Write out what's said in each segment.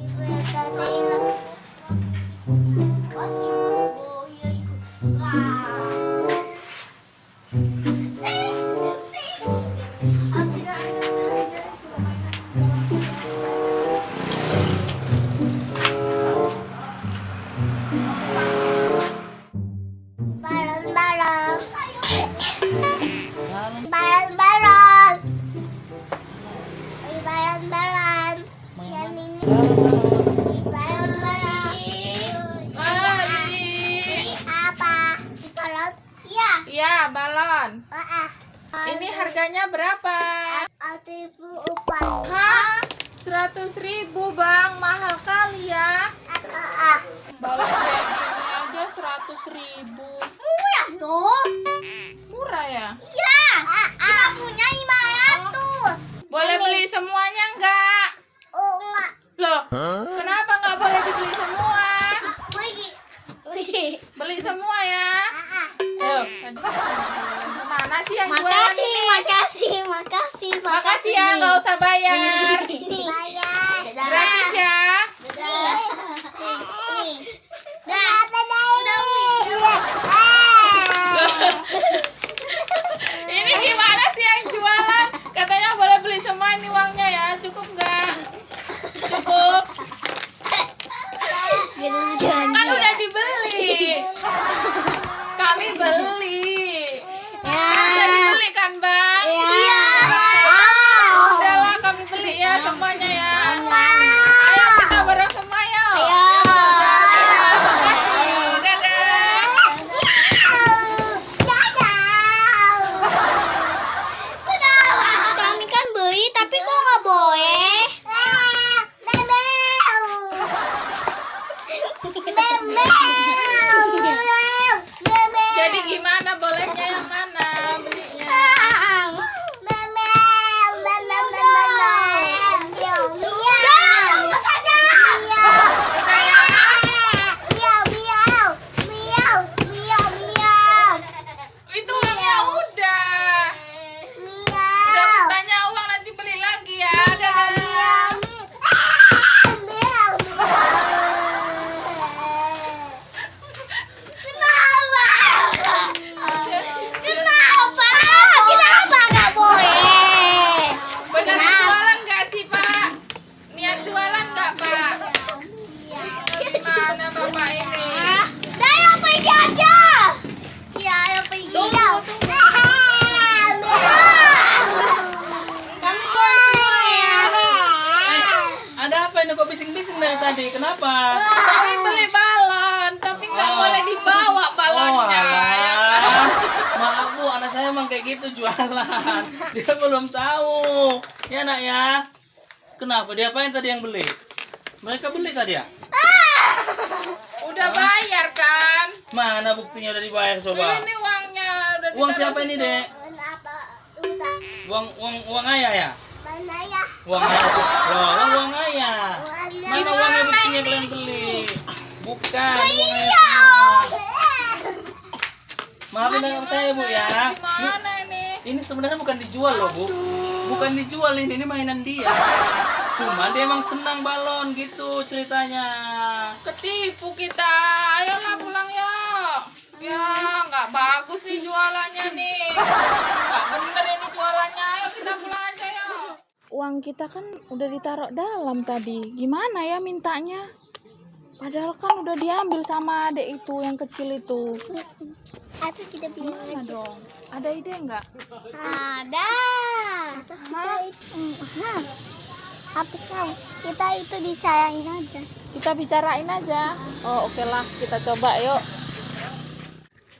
Balon balon. Ah. Ini harganya berapa? Hah? 100 ribu bang, mahal kali ya. Balon kayak gini aja 100 ribu. Murah dong. Murah ya? Iya. Kita punya 500. Boleh beli semuanya enggak? Kenapa nggak boleh dibeli semua? Wih. Wih. Beli semua ya. Ah. Ayo, mana sih yang jualan Makasih, ini? makasih, makasih, Makasih ya, nggak usah bayar. Bayar. Gratis ya. Nih. Dah. Udah. Ini gimana sih yang jualan? Katanya boleh beli semua ini uangnya ya. Cukup nggak? Cukup. Kan udah dibeli. Kami beli. Udah dibeli kan, Bang? Iya. Udahlah kami beli ya semuanya ya. Ayo kita bareng semua yuk. Ayo. Dadah, makasih. Dadah. Kami kan beli tapi kok nggak boleh? Jadi gimana bolehnya yang mana belinya? Itu uangnya udah. Udah tanya uang nanti beli lagi ya. Dadah. Kenapa? Kenapa nggak boleh? Benar jualan nggak sih Pak? Niat jualan nggak Pak? Gimana Bapak ini? Saya pergi aja. Ya, ayo pergi. Tunggu, tunggu. Kami semua ya. Ada apa ini kok bising-bising dari tadi? Kenapa? Kami beli balon, tapi nggak boleh dibawa balonnya. Oh, Ya kan? alah. Maaf bu, anak saya emang kayak gitu jualan. Dia belum tahu. Ya nak ya. Kenapa? Dia apain tadi yang beli? Mereka beli tadi ya? Udah bayar kan? Mana buktinya udah dibayar coba? Ini uangnya udah Uang siapa ini dek? Uang uang uang ayah ya? Mana ya? Uang ayah tuh. Loh, kan uang ayah. Mana? Uangnya buktinya kalian beli? Bukan, uang ayah Iya. semua. Maafin dengan saya bu ya. Ini- Gimana ini? Ini sebenarnya bukan dijual loh bu, bukan dijual ini, ini mainan dia. Cuma dia emang senang balon gitu ceritanya. Ketipu kita. Ayolah pulang yuk. Ya, nggak bagus nih jualannya nih. Nggak bener ini jualannya. Ayo kita pulang aja yuk. Uang kita kan udah ditaruh dalam tadi. Gimana ya mintanya? Padahal kan udah diambil sama adek itu yang kecil itu. Atau kita bilang Gimana dong? Ada ide nggak? ada. Hah? Hah. Hapus tahu. Kita itu dicayangin aja. Kita bicarain aja. Oh, oke lah. Kita coba yuk.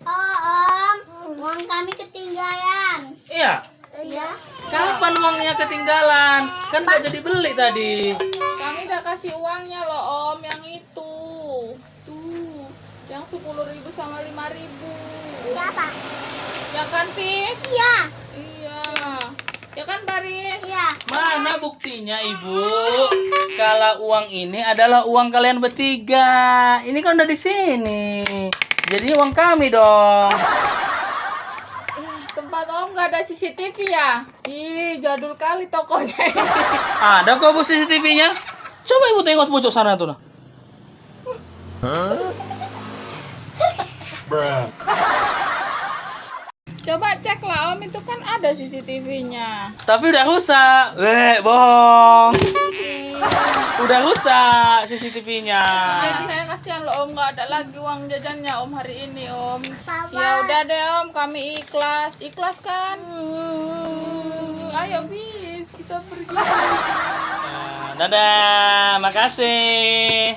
Oh, Om. Uang kami ketinggalan. Iya, Iya. kapan uangnya ketinggalan? Kan udah jadi beli tadi. Kami udah kasih uangnya loh om yang itu. Yang sepuluh ribu sama lima ribu. Siapa? Ya kan Pis? Iya. Iya. Ya kan Baris? Iya. Mana buktinya ibu? Kalau uang ini adalah uang kalian bertiga. Ini kan udah di sini. Jadi uang kami dong. Ih, tempat om gak ada CCTV ya? Ih, jadul kali tokonya. Ada kok bu CCTV-nya? Coba ibu tengok pojok sana tuh nah. Coba cek lah om, itu kan ada CCTV-nya. Tapi udah rusak. Weh, bohong. Udah rusak CCTV-nya. Jadi saya kasihan loh om, nggak ada lagi uang jajannya om hari ini om. Ya udah deh om, kami ikhlas, ikhlas kan? Hmm, ayo bis, kita pergi. Nah, dadah, makasih.